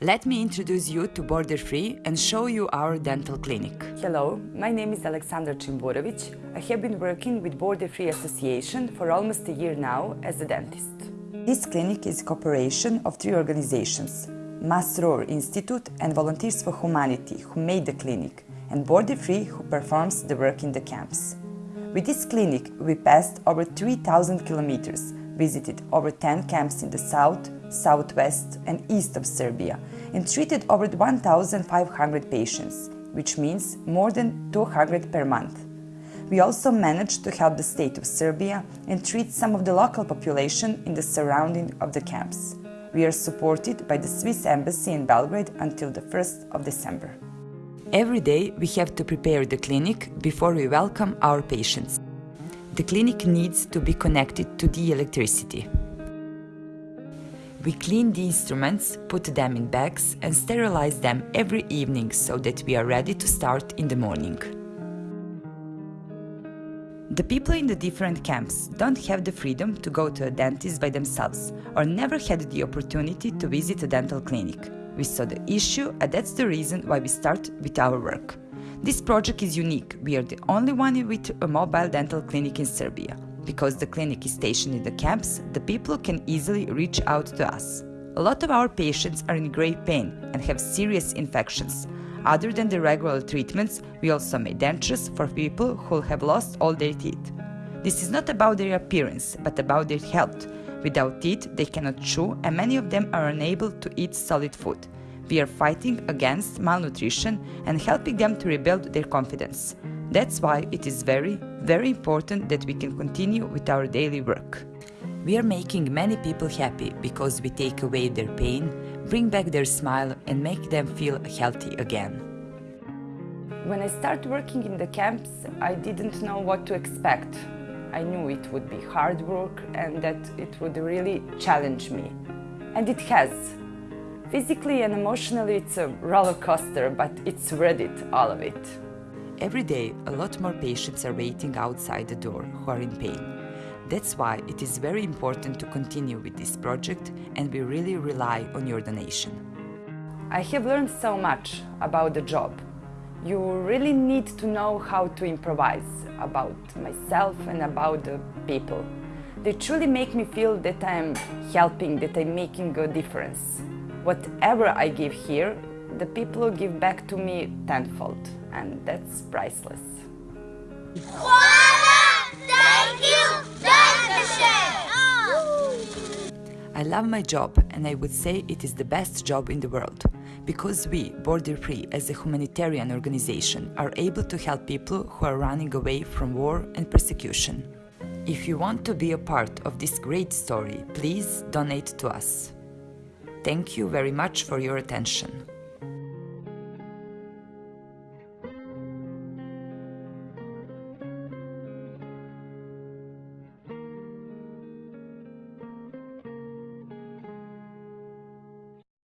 Let me introduce you to Border Free and show you our dental clinic. Hello, my name is Alexandra Chimburovic. I have been working with Border Free Association for almost a year now as a dentist. This clinic is a cooperation of three organizations, Masroor Institute and Volunteers for Humanity, who made the clinic, and Border Free, who performs the work in the camps. With this clinic, we passed over 3,000 kilometers, visited over 10 camps in the south, southwest and east of Serbia, and treated over 1,500 patients, which means more than 200 per month. We also managed to help the state of Serbia and treat some of the local population in the surrounding of the camps. We are supported by the Swiss Embassy in Belgrade until the 1st of December. Every day we have to prepare the clinic before we welcome our patients. The clinic needs to be connected to the electricity. We clean the instruments, put them in bags and sterilize them every evening so that we are ready to start in the morning. The people in the different camps don't have the freedom to go to a dentist by themselves or never had the opportunity to visit a dental clinic. We saw the issue and that's the reason why we start with our work. This project is unique. We are the only one with a mobile dental clinic in Serbia. Because the clinic is stationed in the camps, the people can easily reach out to us. A lot of our patients are in great pain and have serious infections. Other than the regular treatments, we also make dentures for people who have lost all their teeth. This is not about their appearance, but about their health. Without teeth, they cannot chew and many of them are unable to eat solid food. We are fighting against malnutrition and helping them to rebuild their confidence. That's why it is very, very important that we can continue with our daily work. We are making many people happy because we take away their pain, bring back their smile and make them feel healthy again. When I started working in the camps, I didn't know what to expect. I knew it would be hard work and that it would really challenge me. And it has. Physically and emotionally it's a roller coaster, but it's worth it, all of it. Every day, a lot more patients are waiting outside the door who are in pain. That's why it is very important to continue with this project and we really rely on your donation. I have learned so much about the job. You really need to know how to improvise about myself and about the people. They truly make me feel that I am helping, that I'm making a difference. Whatever I give here, the people give back to me tenfold, and that's priceless. Thank you! I love my job and I would say it is the best job in the world because we, Border Free, as a humanitarian organization, are able to help people who are running away from war and persecution. If you want to be a part of this great story, please donate to us. Thank you very much for your attention.